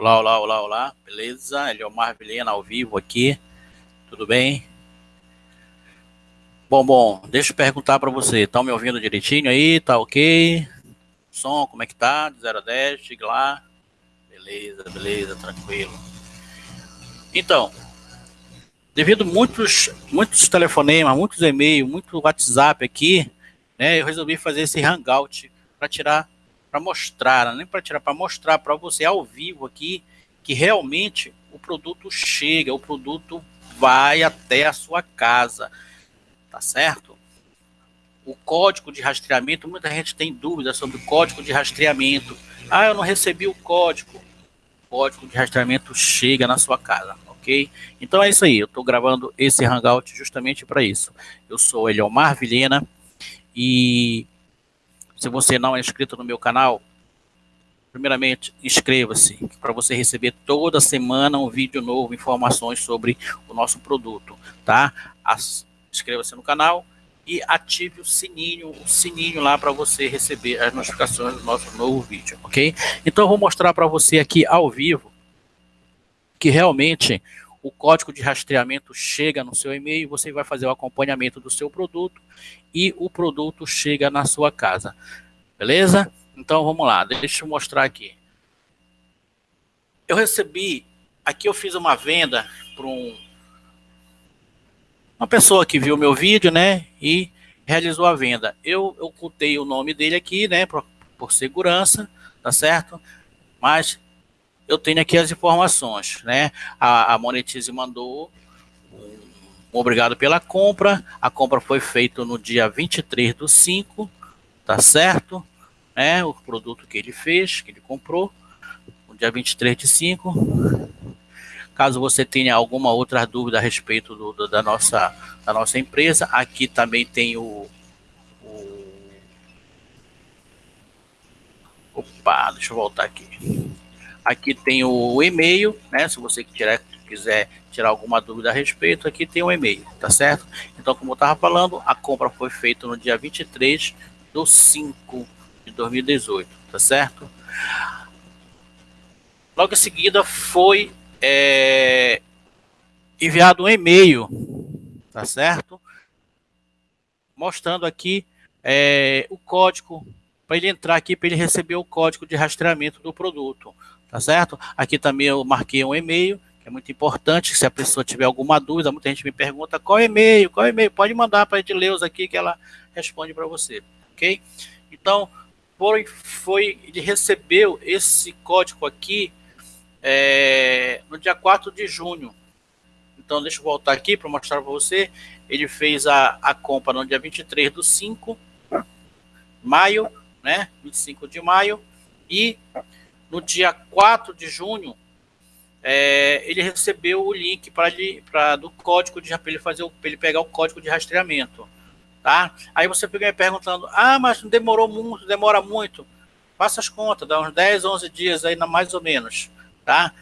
Olá, olá, olá, olá. Beleza? Eliomar Vilhena ao vivo aqui. Tudo bem? Bom, bom, deixa eu perguntar para você. Estão me ouvindo direitinho aí? Tá ok? Som, como é que tá? De 0 a 10, chega lá. Beleza, beleza, tranquilo. Então, devido muitos muitos telefonemas, muitos e-mails, muito WhatsApp aqui, né, eu resolvi fazer esse hangout para tirar, para mostrar, nem para tirar, para mostrar para você ao vivo aqui que realmente o produto chega, o produto vai até a sua casa tá certo? O código de rastreamento, muita gente tem dúvidas sobre o código de rastreamento. Ah, eu não recebi o código. O código de rastreamento chega na sua casa, ok? Então é isso aí, eu estou gravando esse Hangout justamente para isso. Eu sou Eliomar Vilhena e se você não é inscrito no meu canal, primeiramente, inscreva-se para você receber toda semana um vídeo novo, informações sobre o nosso produto, tá? As, inscreva-se no canal e ative o sininho, o sininho lá para você receber as notificações do nosso novo vídeo, ok? Então eu vou mostrar para você aqui ao vivo que realmente o código de rastreamento chega no seu e-mail, você vai fazer o acompanhamento do seu produto e o produto chega na sua casa, beleza? Então vamos lá, deixa eu mostrar aqui. Eu recebi, aqui eu fiz uma venda para um uma pessoa que viu meu vídeo, né, e realizou a venda. Eu ocultei o nome dele aqui, né, por, por segurança, tá certo? Mas eu tenho aqui as informações, né? A, a Monetize mandou um, obrigado pela compra. A compra foi feita no dia 23 do 5, tá certo? Né? O produto que ele fez, que ele comprou, no dia 23 de 5. Caso você tenha alguma outra dúvida a respeito do, do, da, nossa, da nossa empresa, aqui também tem o, o... Opa, deixa eu voltar aqui. Aqui tem o e-mail, né? Se você tirar, quiser tirar alguma dúvida a respeito, aqui tem o e-mail, tá certo? Então, como eu estava falando, a compra foi feita no dia 23 do 5 de 2018, tá certo? Logo em seguida foi é, enviado um e-mail, tá certo? Mostrando aqui é, o código, para ele entrar aqui, para ele receber o código de rastreamento do produto, tá certo? Aqui também eu marquei um e-mail, que é muito importante, se a pessoa tiver alguma dúvida, muita gente me pergunta qual e-mail, qual e-mail, pode mandar para a os aqui que ela responde para você, ok? Então, foi, foi, ele recebeu esse código aqui é, no dia 4 de junho. Então, deixa eu voltar aqui para mostrar para você. Ele fez a, a compra no dia 23 do 5, maio, né? 25 de maio. E no dia 4 de junho, é, ele recebeu o link para do código de ele fazer ele pegar o código de rastreamento, tá? Aí você fica me perguntando: "Ah, mas demorou muito, demora muito". Faça as contas, dá uns 10, 11 dias aí mais ou menos tá?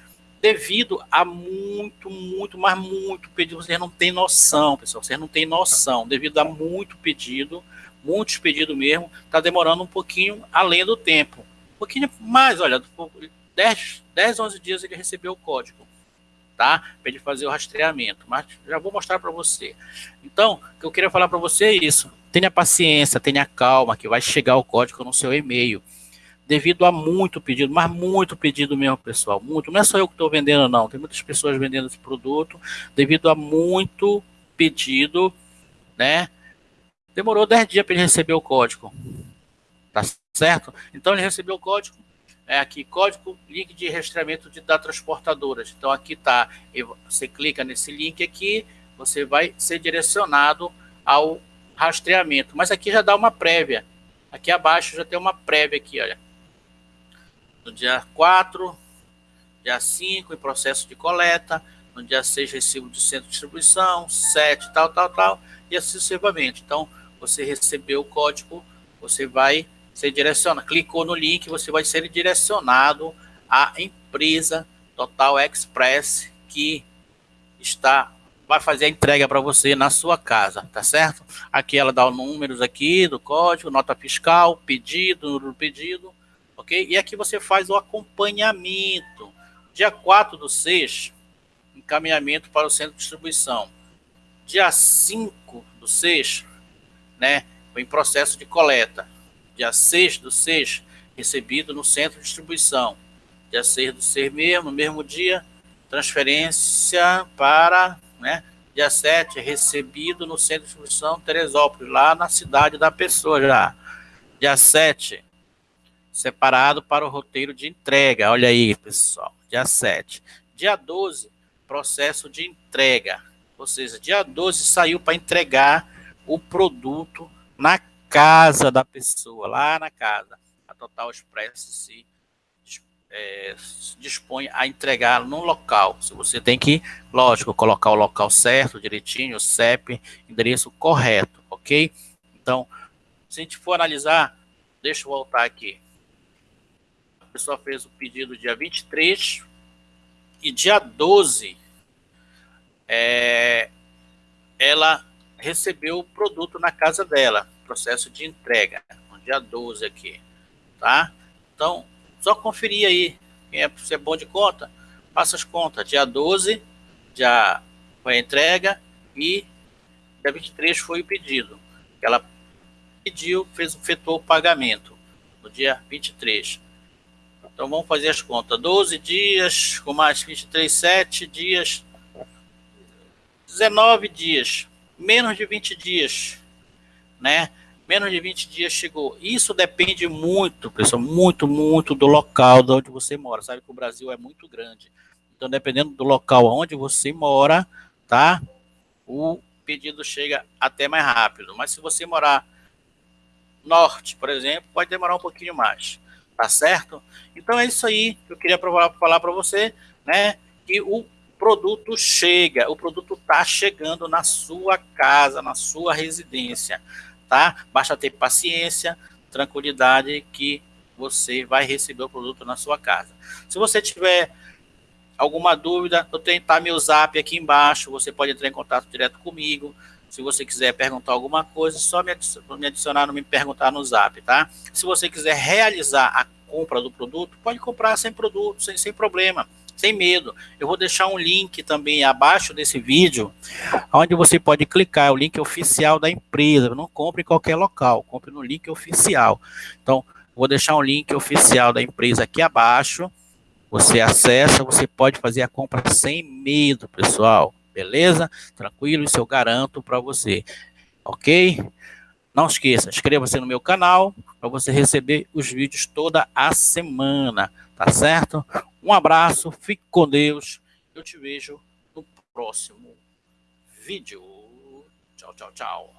Devido a muito, muito, mas muito pedido, vocês não têm noção, pessoal, vocês não têm noção, devido a muito pedido, muitos pedidos mesmo, tá demorando um pouquinho além do tempo. Pouquinho mais, olha, 10, 10 11 dias ele recebeu o código, tá? Para ele fazer o rastreamento, mas já vou mostrar para você. Então, o que eu queria falar para você é isso. Tenha paciência, tenha calma, que vai chegar o código no seu e-mail devido a muito pedido, mas muito pedido mesmo, pessoal, muito. Não é só eu que estou vendendo, não. Tem muitas pessoas vendendo esse produto, devido a muito pedido, né? Demorou 10 dias para ele receber o código. Tá certo? Então ele recebeu o código, é aqui, código, link de rastreamento de datas transportadoras. Então aqui tá, você clica nesse link aqui, você vai ser direcionado ao rastreamento. Mas aqui já dá uma prévia. Aqui abaixo já tem uma prévia aqui, olha no dia 4, dia 5, em processo de coleta, no dia 6, recibo de centro de distribuição, 7, tal, tal, tal, e assim sucessivamente. Então, você recebeu o código, você vai ser direcionado, clicou no link, você vai ser direcionado à empresa Total Express que está vai fazer a entrega para você na sua casa, tá certo? Aqui ela dá os números aqui do código, nota fiscal, pedido, número do pedido, ok? E aqui você faz o acompanhamento Dia 4 do 6, encaminhamento para o centro de distribuição. Dia 5 do 6, né, em processo de coleta. Dia 6 do 6, recebido no centro de distribuição. Dia 6 do 6 mesmo, no mesmo dia, transferência para, né, dia 7, recebido no centro de distribuição Teresópolis, lá na cidade da pessoa já. Dia 7, separado para o roteiro de entrega. Olha aí, pessoal. Dia 7. Dia 12, processo de entrega. Ou seja, dia 12 saiu para entregar o produto na casa da pessoa, lá na casa. A Total Express se é, dispõe a entregá-lo no local. Se você tem que, lógico, colocar o local certo, direitinho, o CEP, endereço correto, ok? Então, se a gente for analisar, deixa eu voltar aqui. A pessoa fez o pedido dia 23 e dia 12 é, ela recebeu o produto na casa dela, processo de entrega, no dia 12 aqui, tá? Então, só conferir aí, quem é, se é bom de conta, faça as contas, dia 12 já foi a entrega e dia 23 foi o pedido. Ela pediu, fez, efetuou o pagamento no dia 23. Então vamos fazer as contas. 12 dias, com mais 23, 7 dias, 19 dias, menos de 20 dias, né? Menos de 20 dias chegou. Isso depende muito, pessoal, muito, muito do local de onde você mora. Sabe que o Brasil é muito grande. Então, dependendo do local onde você mora, tá? O pedido chega até mais rápido. Mas se você morar norte, por exemplo, pode demorar um pouquinho mais. Tá certo? Então é isso aí que eu queria falar para você, né? Que o produto chega, o produto está chegando na sua casa, na sua residência, tá? Basta ter paciência, tranquilidade que você vai receber o produto na sua casa. Se você tiver alguma dúvida, eu tenho tá meu zap aqui embaixo, você pode entrar em contato direto comigo. Se você quiser perguntar alguma coisa, só me adicionar, não me perguntar no zap, tá? Se você quiser realizar a compra do produto, pode comprar sem produto, sem, sem problema sem medo. Eu vou deixar um link também abaixo desse vídeo, onde você pode clicar, é o link oficial da empresa. Não compre em qualquer local, compre no link oficial. Então, vou deixar um link oficial da empresa aqui abaixo. Você acessa, você pode fazer a compra sem medo, pessoal. Beleza? Tranquilo, isso eu garanto para você. Ok? Não esqueça, inscreva-se no meu canal para você receber os vídeos toda a semana, tá certo? Um abraço, fique com Deus. Eu te vejo no próximo vídeo. Tchau, tchau, tchau.